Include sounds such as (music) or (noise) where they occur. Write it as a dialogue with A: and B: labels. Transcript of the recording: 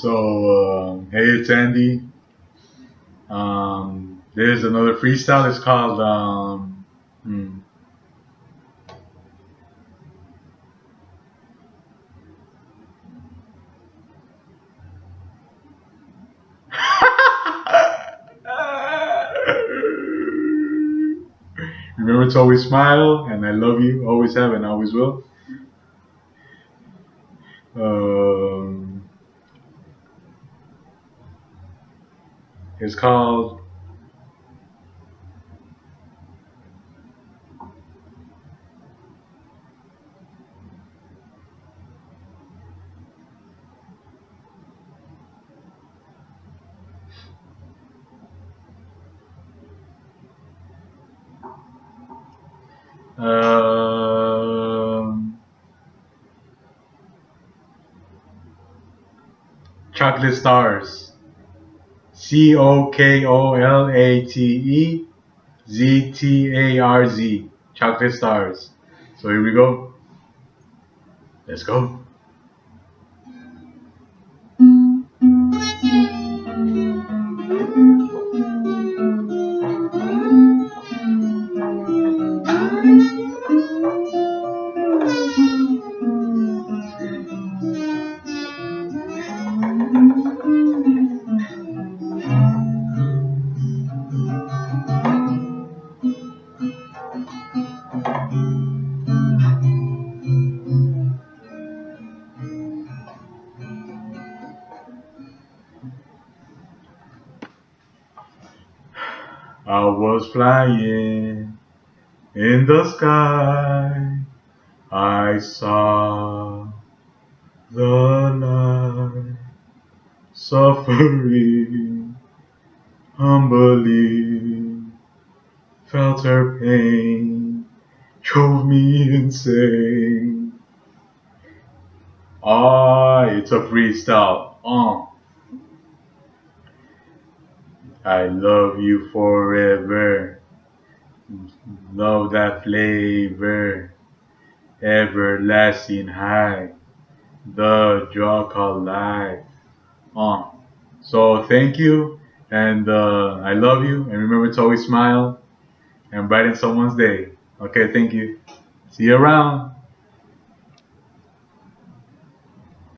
A: So, uh, hey, it's Andy. Um, there's another freestyle. It's called. Um, hmm. (laughs) Remember to always smile, and I love you, always have, and always will. Um, it's called um, Chocolate Stars. C O K O L A T E Z T A R Z. Chocolate Stars. So here we go. Let's go. I was flying in the sky. I saw the light suffering humbly. Felt her pain, drove me insane. Ah, it's a freestyle. Uh. I love you forever. Love that flavor. Everlasting high. The drug called life. Uh. So thank you and uh, I love you and remember to always smile and brighten someone's day. Okay, thank you. See you around.